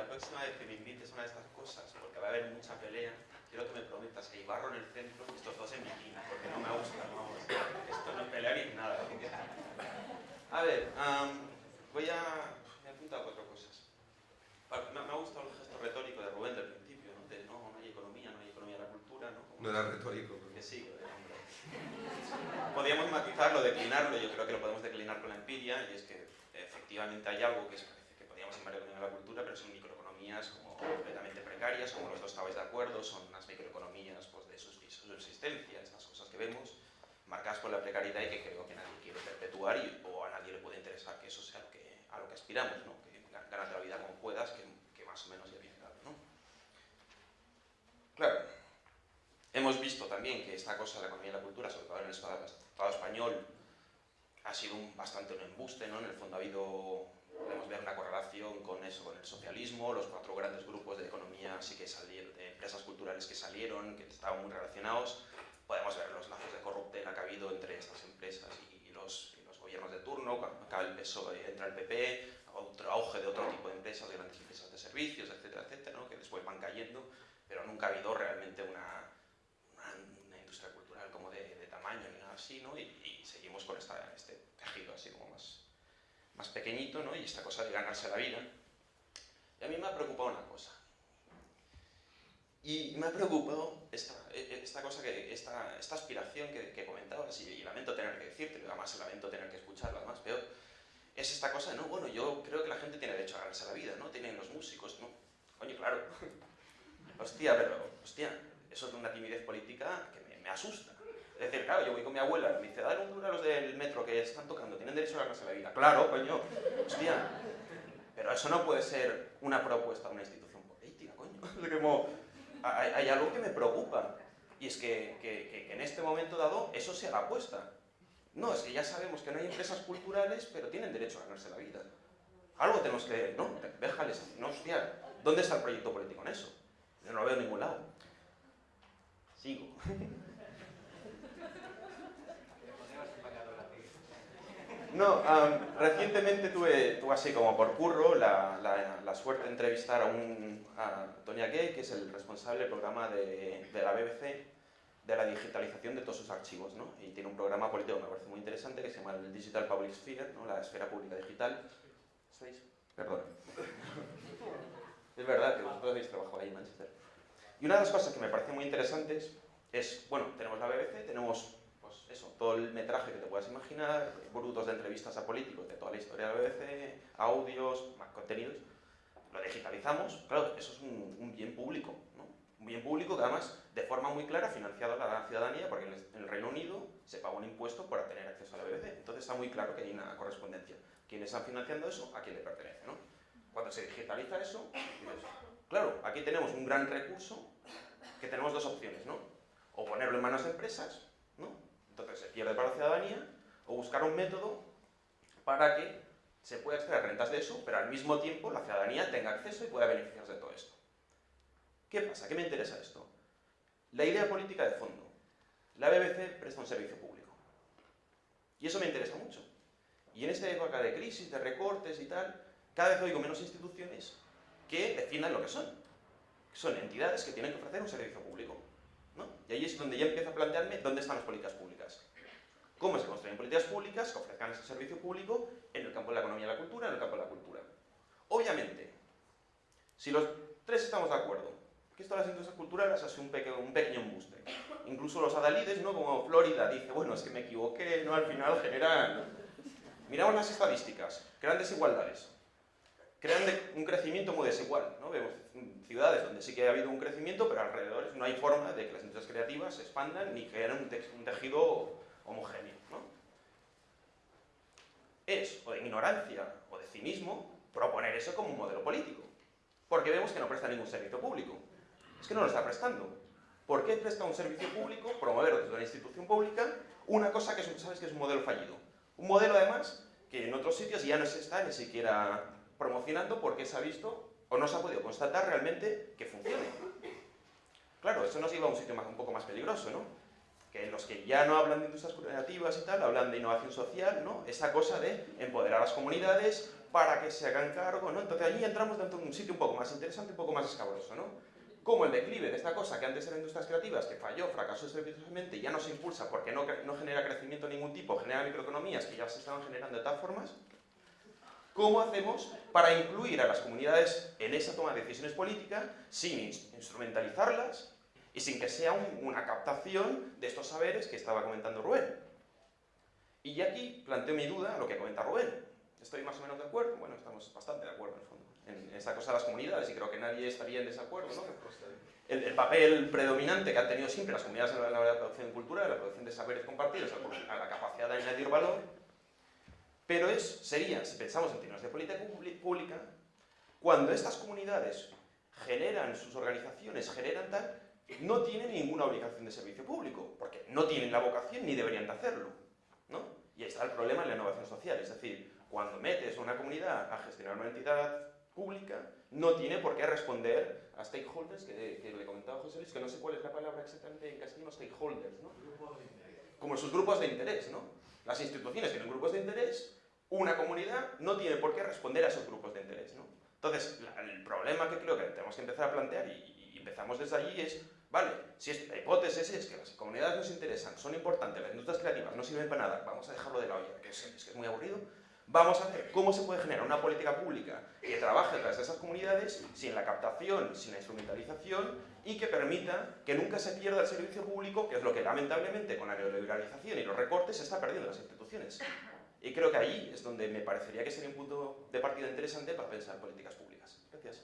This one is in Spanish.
la próxima vez que me invites a una de estas cosas, porque va a haber mucha pelea, quiero que me prometas que hay barro en el centro y estos dos en bikini, porque no me gusta, vamos. Esto no es pelea ni nada. A ver, voy a... Me he apuntado cuatro cosas. Me, ha gustado el gesto retórico de Rubén del principio, ¿no? De no, no hay economía, no hay economía de la cultura, ¿no? no era retórico. Que sí, hombre. Podríamos matizarlo, declinarlo, yo creo que lo podemos declinar con la empiria, y es que efectivamente hay algo que es en de la cultura, pero son microeconomías como completamente precarias, como los dos estabais de acuerdo, son unas microeconomías pues, de subsistencia, estas cosas que vemos, marcadas por la precariedad y que creo que nadie quiere perpetuar y, o a nadie le puede interesar que eso sea lo que, a lo que aspiramos, ¿no? que ganas la vida como puedas, que, que, más o menos ya viene dado. ¿no? Claro, hemos visto también que esta cosa de la economía y la cultura, sobre todo en el Estado, español, ha sido un, bastante un embuste, ¿no? en el fondo ha habido podemos ver una correlación con eso, con el socialismo, los cuatro grandes grupos de economía sí que salieron, de empresas culturales que salieron, que estaban muy relacionados, podemos ver los lazos de corruptela que ha habido entre estas empresas y los, los gobiernos de turno, cuando acaba el PSOE entra el PP, otro auge de otro tipo de empresas, de grandes empresas de servicios, etcétera, etcétera, ¿no? que después van cayendo, pero nunca ha habido realmente una, una, industria cultural como de, de, tamaño ni nada así, ¿no? y, y seguimos con esta, este tejido así como más pequeñito, ¿no? Y esta cosa de ganarse la vida. Y a mí me ha preocupado una cosa. Y me ha preocupado esta, e, e, esta cosa, que, esta, aspiración que, que comentabas, y, lamento tener que decirte, además lamento tener que escucharla, además peor, es esta cosa no, bueno, yo creo que la gente tiene derecho a ganarse la vida, ¿no? Tienen los músicos, ¿no? Coño, claro. hostia, pero, hostia, eso es una timidez política que me asusta. Es decir, claro, yo voy con mi abuela me dice, dale un duro a los del metro que están tocando, tienen derecho a ganarse la vida. Claro, coño, hostia. Pero eso no puede ser una propuesta de una institución política, coño. Hay, algo que me preocupa. Y es que, que, que, en este momento dado eso sea la apuesta. No, es que ya sabemos que no hay empresas culturales, pero tienen derecho a ganarse la vida. Algo tenemos que... No, déjales... No, hostia, ¿dónde está el proyecto político en eso? Yo no lo veo en ningún lado. Sigo. No, recientemente tuve, así como por curro la, suerte de entrevistar a, un, a Tonya Gay, que es el responsable del programa de, la BBC de la digitalización de todos sus archivos, ¿no? Y tiene un programa político que me parece muy interesante que se llama el Digital Public Sphere, ¿no? La esfera pública digital. ¿Estáis? Perdón. es verdad que vosotros habéis trabajado ahí en Manchester. Y una de las cosas que me parece muy interesantes es, bueno, tenemos la BBC, tenemos eso, todo el metraje que te puedas imaginar, brutos de entrevistas a políticos de toda la historia de la BBC, audios, más contenidos, lo digitalizamos, claro, eso es un, bien público. Un bien público que además, de forma muy clara, financiado a la ciudadanía, porque en el Reino Unido se paga un impuesto por tener acceso a la BBC. Entonces está muy claro que hay una correspondencia. ¿Quiénes están financiando eso? ¿A quién le pertenece? ¿no? Cuando se digitaliza eso, claro, aquí tenemos un gran recurso que tenemos dos opciones, ¿no? O ponerlo en manos de empresas, ¿no? Entonces se pierde para la ciudadanía o buscar un método para que se pueda extraer rentas de eso, pero al mismo tiempo la ciudadanía tenga acceso y pueda beneficiarse de todo esto. ¿Qué pasa? ¿Qué me interesa esto? La idea política de fondo. La BBC presta un servicio público. Y eso me interesa mucho. Y en esta época de crisis, de recortes y tal, cada vez oigo menos instituciones que defiendan lo que son. Son entidades que tienen que ofrecer un servicio público. Y ahí es donde ya empiezo a plantearme dónde están las políticas públicas. ¿Cómo se construyen políticas públicas que ofrezcan ese servicio público en el campo de la economía y la cultura, en el campo de la cultura? Obviamente, si los tres estamos de acuerdo que esto de las industrias culturales hace un, un pequeño embuste. Incluso los adalides, ¿no? como Florida, dice, bueno, es que me equivoqué, ¿no? al final generan... Miramos las estadísticas, crean desigualdades, crean un crecimiento muy desigual. Vemos ciudades donde sí que ha habido un crecimiento, pero alrededor no hay forma de que las industrias creativas se expandan ni generen un, tejido homogéneo. Es o de ignorancia o de cinismo proponer eso como un modelo político, porque vemos que no presta ningún servicio público. Es que no lo está prestando. ¿Por qué presta un servicio público, promover desde una institución pública, una cosa que sabes que es un modelo fallido? Un modelo, además, que en otros sitios ya no se está ni siquiera promocionando porque se ha visto o no se ha podido constatar realmente que funcione. Claro, eso nos lleva a un sitio más, un poco más peligroso, ¿no? que los que ya no hablan de industrias creativas y tal, hablan de innovación social, ¿no? Esa cosa de empoderar a las comunidades para que se hagan cargo, ¿no? Entonces allí entramos dentro de un sitio un poco más interesante, un poco más escabroso, ¿no? Como el declive de esta cosa que antes eran industrias creativas, que falló, fracasó estrepitosamente y ya no se impulsa porque no, genera crecimiento de ningún tipo, genera microeconomías que ya se estaban generando de tal formas, ¿Cómo hacemos para incluir a las comunidades en esa toma de decisiones políticas sin instrumentalizarlas y sin que sea una captación de estos saberes que estaba comentando Rubén? Y aquí planteo mi duda a lo que comenta Rubén. ¿Estoy más o menos de acuerdo? Bueno, estamos bastante de acuerdo en el fondo, en esta cosa de las comunidades y creo que nadie estaría en desacuerdo, ¿no? El, el, papel predominante que han tenido siempre las comunidades en la, producción de cultura, en la producción de saberes compartidos, a la capacidad de añadir valor, pero es, sería, si pensamos en términos de política pública, cuando estas comunidades generan sus organizaciones, generan tal, no tienen ninguna obligación de servicio público, porque no tienen la vocación ni deberían de hacerlo. ¿no? Y ahí está el problema en la innovación social, es decir, cuando metes a una comunidad a gestionar una entidad pública, no tiene por qué responder a stakeholders, que, que le comentaba José Luis, que no sé cuál es la palabra exactamente en castellano, stakeholders, ¿no? Como sus grupos de interés, ¿no? Las instituciones tienen grupos de interés una comunidad no tiene por qué responder a esos grupos de interés. ¿no? Entonces, el problema que creo que tenemos que empezar a plantear, y, empezamos desde allí, es, vale, si la hipótesis es que las comunidades nos interesan, son importantes, las industrias creativas no sirven para nada, vamos a dejarlo de la olla, que es, que es muy aburrido, vamos a ver cómo se puede generar una política pública que trabaje tras esas comunidades sin la captación, sin la instrumentalización y que permita que nunca se pierda el servicio público, que es lo que lamentablemente con la neoliberalización y los recortes se está perdiendo en las instituciones. Y creo que ahí es donde me parecería que sería un punto de partida interesante para pensar políticas públicas. Gracias.